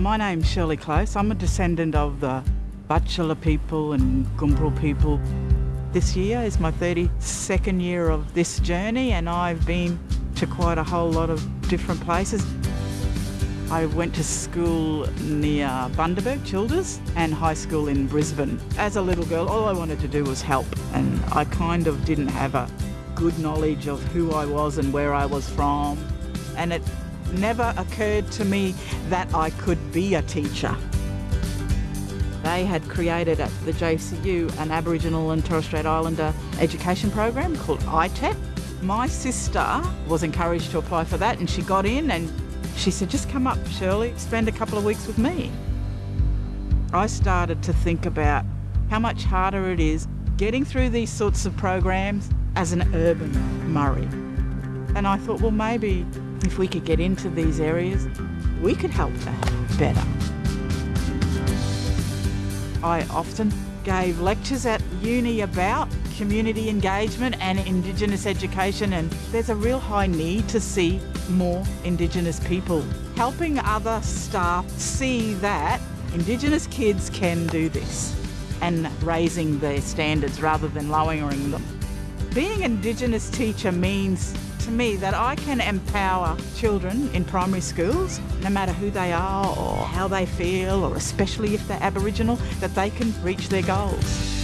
My name's Shirley Close. I'm a descendant of the Butchulla people and Goombrel people. This year is my 32nd year of this journey and I've been to quite a whole lot of different places. I went to school near Bundaberg, Childers, and high school in Brisbane. As a little girl, all I wanted to do was help, and I kind of didn't have a good knowledge of who I was and where I was from. And it never occurred to me that I could be a teacher. They had created at the JCU an Aboriginal and Torres Strait Islander education program called ITEP. My sister was encouraged to apply for that and she got in and she said, just come up, Shirley, spend a couple of weeks with me. I started to think about how much harder it is getting through these sorts of programs as an urban Murri. And I thought, well, maybe if we could get into these areas, we could help that better. I often gave lectures at uni about community engagement and Indigenous education and there's a real high need to see more Indigenous people. Helping other staff see that Indigenous kids can do this and raising their standards rather than lowering them. Being Indigenous teacher means to me that I can empower children in primary schools, no matter who they are or how they feel, or especially if they're Aboriginal, that they can reach their goals.